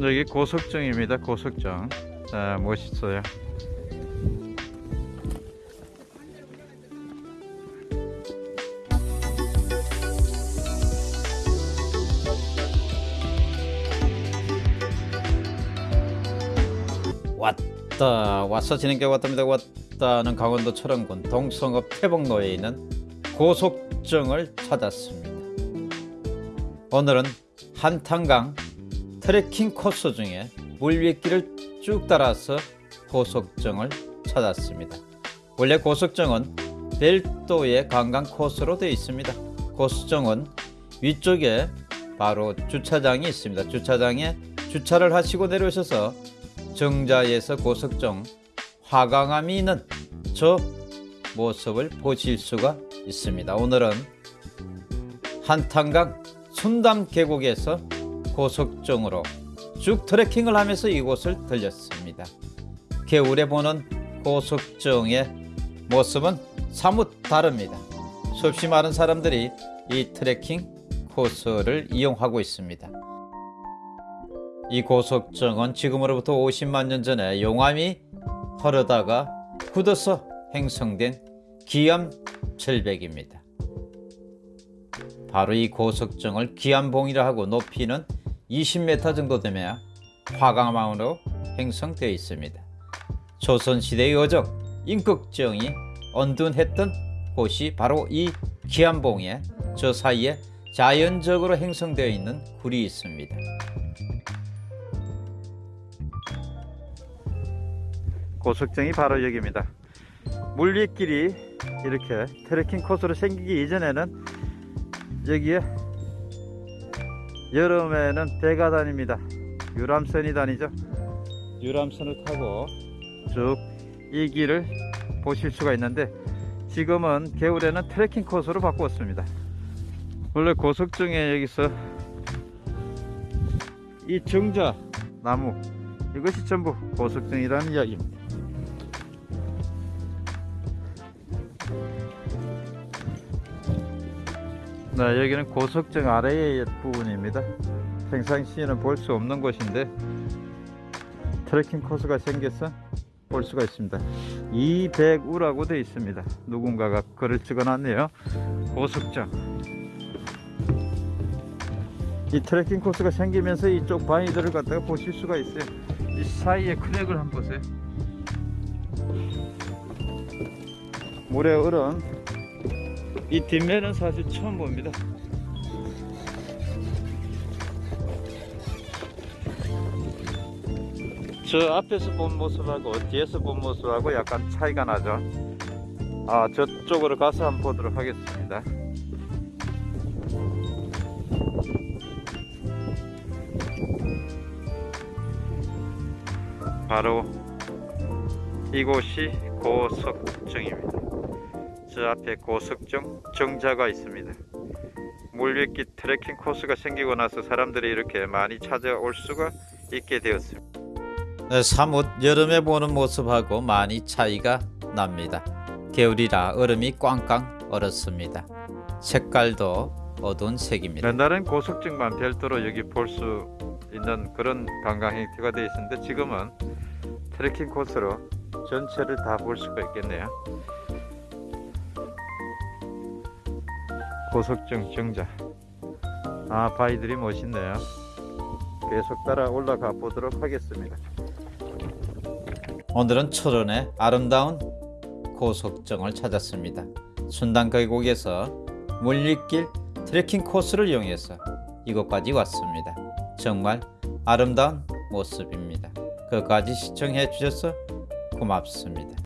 여기 고석정입니다. 고석정. 자, 멋있어요. 왔다 왔어 지는 게 왔답니다 왔다는 강원도 철원군 동성읍 태복로에 있는 고속정을 찾았습니다 오늘은 한탄강 트레킹 코스 중에 물위길을 쭉 따라서 고속정을 찾았습니다. 원래 고속정은 별도의 관광 코스로 되어 있습니다. 고속정은 위쪽에 바로 주차장이 있습니다. 주차장에 주차를 하시고 내려오셔서 정자에서 고석정 화강암이 있는 저 모습을 보실 수가 있습니다. 오늘은 한탄강 순담 계곡에서 고석정으로 쭉 트레킹을 하면서 이곳을 들렸습니다. 겨울에 보는 고석정의 모습은 사뭇 다릅니다. 수없이 많은 사람들이 이 트레킹 코스를 이용하고 있습니다. 이 고석정은 지금으로부터 50만 년 전에 용암이 흐르다가 굳어서 형성된 기암 절벽입니다. 바로 이 고석정을 기암봉이라 하고 높이는 20m 정도 되며 화강암으로 형성되어 있습니다. 조선시대의 어적 임꺽정이 언둔했던 곳이 바로 이 기암봉에 저 사이에 자연적으로 형성되어 있는 굴이 있습니다. 고석정이 바로 여기입니다. 물위길이 이렇게 트레킹 코스로 생기기 이전에는 여기에 여름에는 배가 다닙니다. 유람선이 다니죠. 유람선을 타고 쭉 이 길을 보실 수가 있는데 지금은 겨울에는 트레킹 코스로 바꾸었습니다. 원래 고석정에 여기서 이 정자 나무 이것이 전부 고석정이라는 이야기입니다. 네, 여기는 고석정 아래의 부분입니다. 평상시에는 볼 수 없는 곳인데 트레킹 코스가 생겨서 볼 수가 있습니다. 이백우라고 되어 있습니다. 누군가가 글을 찍어 놨네요. 고석정. 이 트레킹 코스가 생기면서 이쪽 바위들을 갖다가 보실 수가 있어요. 이 사이에 크랙을 한번 보세요. 물에 얼은 이 뒷면은 사실 처음 봅니다. 저 앞에서 본 모습하고 뒤에서 본 모습하고 약간 차이가 나죠. 아, 저쪽으로 가서 한번 보도록 하겠습니다. 바로 이곳이 고석정입니다. 저 앞에 고석정 정자가 있습니다. 물위기 트레킹 코스가 생기고 나서 사람들이 이렇게 많이 찾아올 수가 있게 되었습니다. 네, 사뭇 여름에 보는 모습하고 많이 차이가 납니다. 겨울이라 얼음이 꽝꽝 얼었습니다. 색깔도 어두운 색입니다. 옛날엔 고석정만 별도로 여기 볼 수 있는 그런 관광 행태가 되어 있었는데 지금은 트레킹 코스로 전체를 다 볼 수가 있겠네요. 고석정 정자. 아 바위들이 멋있네요. 계속 따라 올라가 보도록 하겠습니다. 오늘은 철원의 아름다운 고석정을 찾았습니다. 순단 계곡에서 물리길 트레킹 코스를 이용해서 이곳까지 왔습니다. 정말 아름다운 모습입니다. 끝까지 시청해 주셔서 고맙습니다